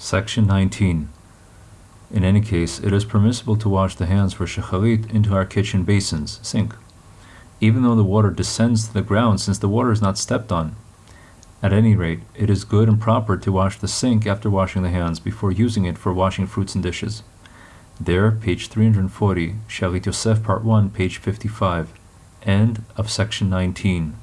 Section 19. In any case, it is permissible to wash the hands for shacharit into our kitchen basins, sink, even though the water descends to the ground since the water is not stepped on. At any rate, it is good and proper to wash the sink after washing the hands before using it for washing fruits and dishes. There, page 340, Shalit Yosef, part 1, page 55. End of section 19.